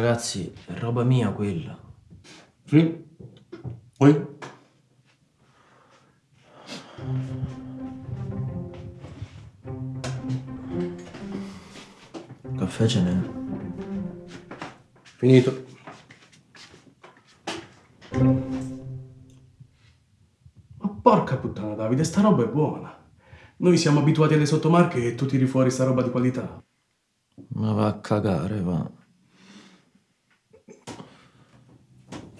Ragazzi, è roba mia quella. Sì? Poi? Caffè ce n'è. Finito. Ma porca puttana, Davide, sta roba è buona. Noi siamo abituati alle sottomarche e tu tiri fuori sta roba di qualità. Ma va a cagare, va.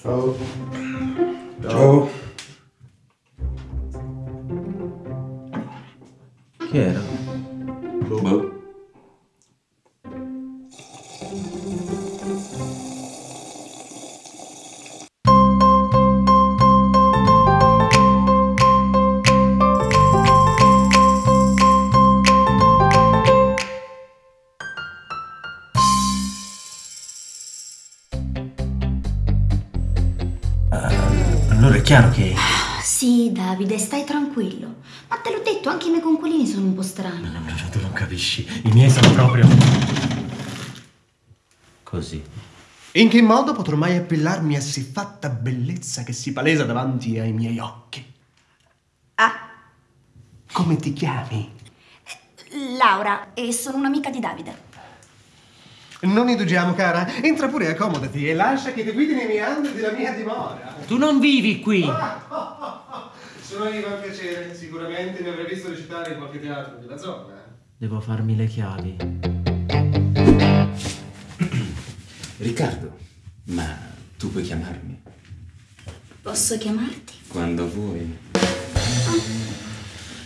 Ciao. Ciao. Chi era? Chiaro che... Sì, Davide, stai tranquillo. Ma te l'ho detto, anche i miei conquilini sono un po' strani. No, tu non capisci. I miei sono proprio... Così. In che modo potrò mai appellarmi a siffatta bellezza che si palesa davanti ai miei occhi? Ah, Come ti chiami? Laura, e sono un'amica di Davide. Non indugiamo, cara. Entra pure, accomodati e lascia che ti guidi nei meandri della mia dimora. Tu non vivi qui! Sono Ivan piacere. Sicuramente mi avrei visto recitare in qualche teatro della zona. Devo farmi le chiavi. Riccardo, ma tu puoi chiamarmi Posso chiamarti? quando vuoi.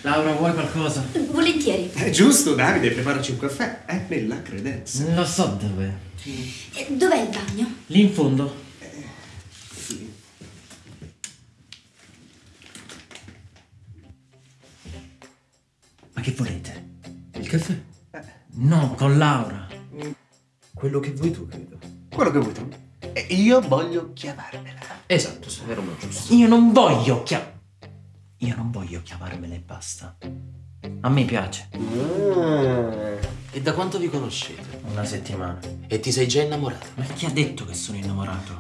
Laura, vuoi qualcosa? Volentieri. È giusto, Davide, preparaci un caffè. È nella credenza. Lo so dove. Eh, Dov'è il bagno? Lì in fondo. Ma che volete? Il caffè? No, con Laura. Quello che vuoi tu, credo. Quello che vuoi tu. E io voglio chiavarmela. Esatto, se era uno giusto. Io non voglio chiam... Voglio chiavarmela e basta. A me piace. E da quanto vi conoscete? Una settimana. E ti sei già innamorato? Ma chi ha detto che sono innamorato?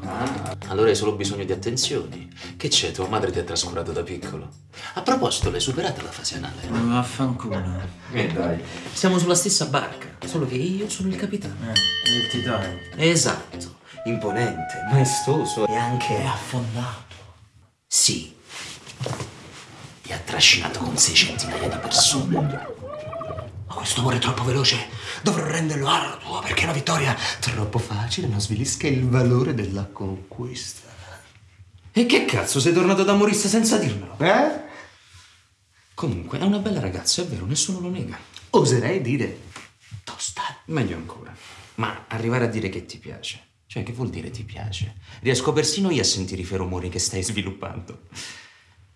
Allora hai solo bisogno di attenzioni. Che c'è? Tua madre ti ha trascurato da piccolo. A proposito, l'hai superata la fase anale? Vaffanculo. Eh dai. Siamo sulla stessa barca, solo che io sono il capitano. Eh, il titano. Esatto. Imponente, maestoso e anche... È affondato. Sì. Ha trascinato con sei centinaia di persone. Ma questo amore è troppo veloce. Dovrò renderlo arduo perché la vittoria troppo facile non svilisca il valore della conquista. E che cazzo, sei tornato da Maurice senza dirmelo? Eh? Comunque, è una bella ragazza, è vero, nessuno lo nega. Oserei dire tosta. Meglio ancora. Ma arrivare a dire che ti piace. Cioè, che vuol dire ti piace? Riesco persino io a sentire i feromoni che stai sviluppando.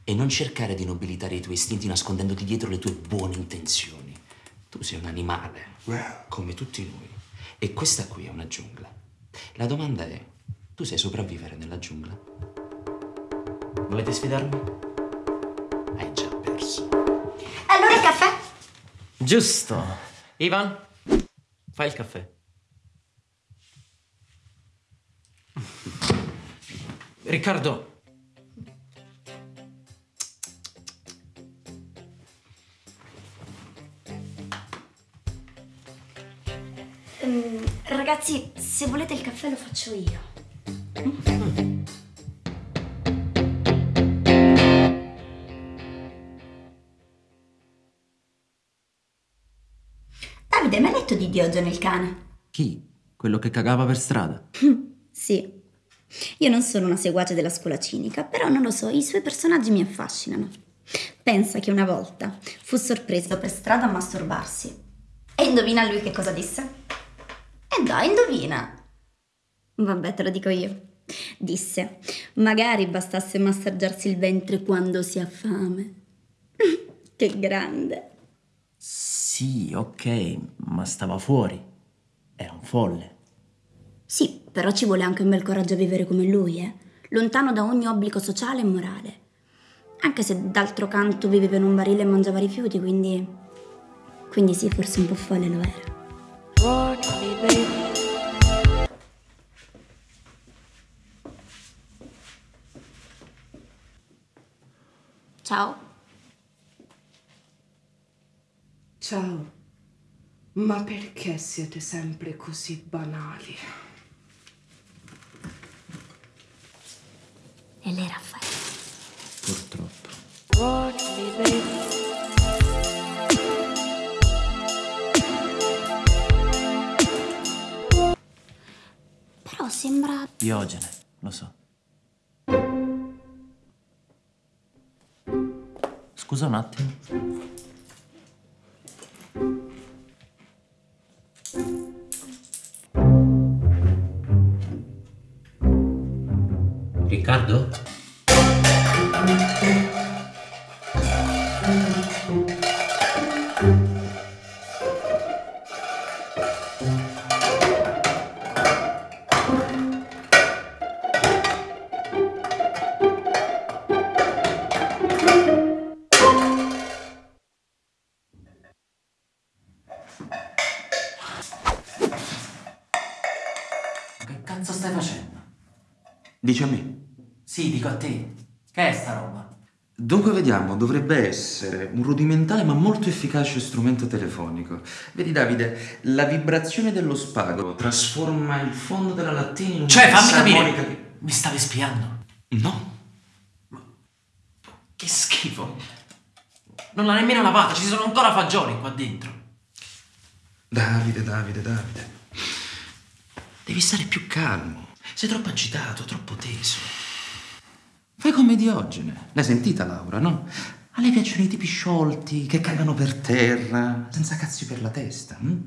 E non cercare di nobilitare i tuoi istinti nascondendoti dietro le tue buone intenzioni. Tu sei un animale, come tutti noi. E questa qui è una giungla. La domanda è, tu sai sopravvivere nella giungla? Volete sfidarmi? Hai già perso. Allora il caffè? Giusto. Ivan, fai il caffè. Riccardo, ragazzi, se volete il caffè lo faccio io. Davide, mi hai letto di Diogene il cane? chi? Quello che cagava per strada? Sì. Io non sono una seguace della scuola cinica, però non lo so, i suoi personaggi mi affascinano. Pensa che una volta fu sorpreso per strada a masturbarsi. E indovina lui che cosa disse? E dai, indovina. Vabbè, te lo dico io. Disse, magari bastasse massaggiarsi il ventre quando si ha fame. che grande. Sì, ok, ma stava fuori. Era un folle. Sì, però ci vuole anche un bel coraggio a vivere come lui, eh? Lontano da ogni obbligo sociale e morale. Anche se d'altro canto viveva in un barile e mangiava rifiuti, quindi... Quindi sì, forse un po' folle lo era. Run me, baby. Ciao. Ciao. Ma perché siete sempre così banali? E lei Raffaele. Purtroppo. Run me, baby. Sembra... Diogene, lo so. Scusa un attimo. Riccardo? Dici a me. Sì, dico a te. Che è sta roba? Dunque vediamo, dovrebbe essere un rudimentale ma molto efficace strumento telefonico. Vedi Davide, la vibrazione dello spago trasforma il fondo della lattina in una Cioè, fammi capire. che- Mi stavi spiando? No, Che schifo. Non l'ha nemmeno lavata, ci sono ancora fagioli qua dentro. Davide, Davide, Davide. Devi stare più calmo. Sei troppo agitato, troppo teso. Fai come Diogene. L'hai sentita Laura, no? A lei piacciono i tipi sciolti, che cagano per terra, senza cazzi per la testa. hm?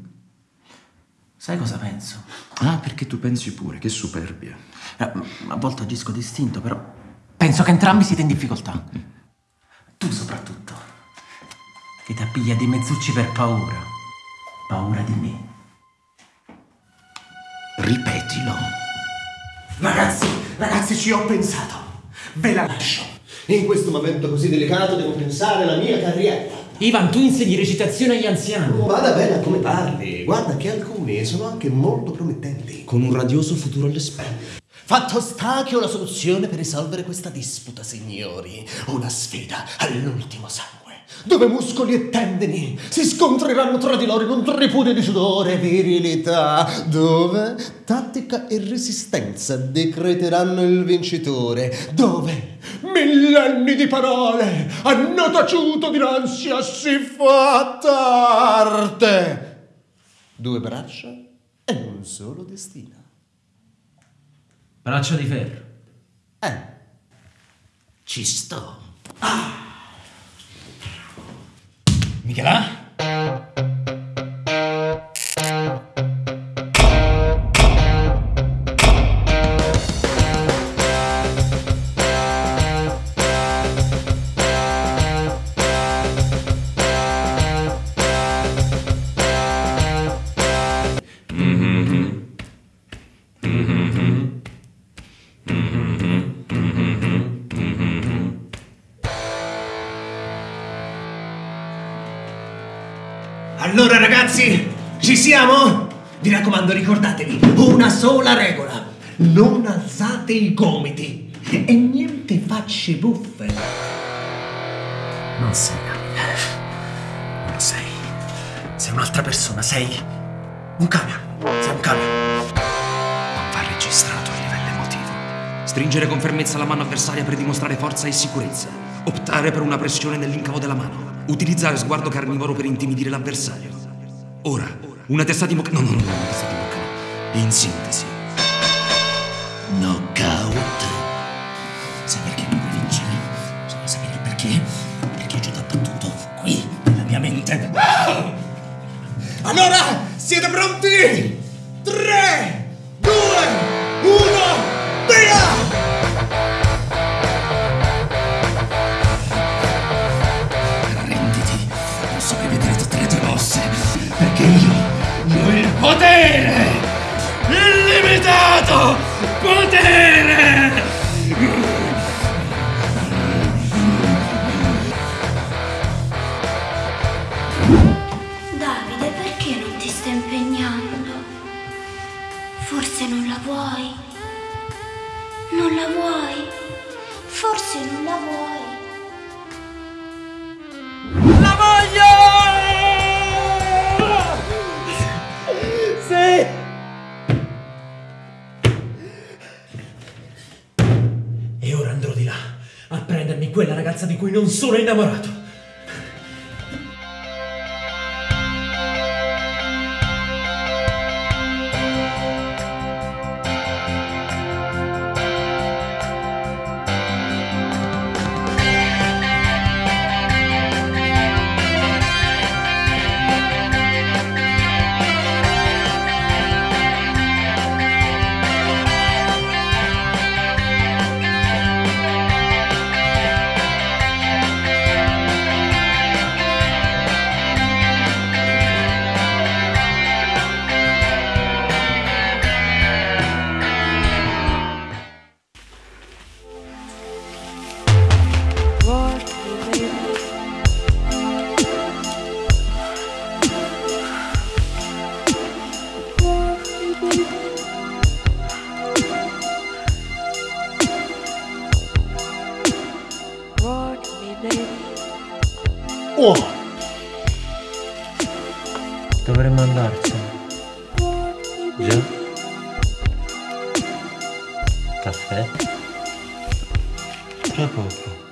Sai cosa penso? Ah, perché tu pensi pure, che superbia. Eh, A volte agisco distinto, però penso che entrambi siete in difficoltà. Tu soprattutto, che ti appiglia di mezzucci per paura. Paura di me. Ripetilo. Ragazzi, ragazzi, ci ho pensato. Ve la lascio. In questo momento così delicato devo pensare alla mia carriera. Ivan, tu insegni recitazione agli anziani. Vada bene a come parli. Guarda che alcuni sono anche molto promettenti. Con un radioso futuro alle spalle. Fatto sta che ho la soluzione per risolvere questa disputa, signori. Una sfida all'ultimo sangue. Dove muscoli e tendini si scontreranno tra di loro in un tripudio di sudore e virilità. Dove tattica e resistenza decreteranno il vincitore. Dove millenni di parole hanno taciuto dinanzi a siffatta arte. Due braccia e un solo destino. Braccio di ferro. Eh. Ci sto. மிகலா Allora ragazzi, ci siamo? Vi raccomando, ricordatevi, una sola regola. Non alzate i gomiti e niente facce buffe. Non sei Davide. Non lo sei. Sei un'altra persona, sei un camion. Sei un camion. Va registrato a livello emotivo. Stringere con fermezza la mano avversaria per dimostrare forza e sicurezza. Optare per una pressione nell'incavo della mano. Utilizzare sguardo carnivoro per intimidire l'avversario. Ora, una testa di bocca. No, no, no, una testa di bocca no. In sintesi. Knockout. Sai perché non puoi vincere? Bisogna sapere il perché. Perché ho già battuto qui, nella mia mente. Allora, siete pronti? 3, potere! Illimitato potere! Di cui non sono innamorato. Oh! Dovremmo andarcene. Già? Caffè? Tra poco.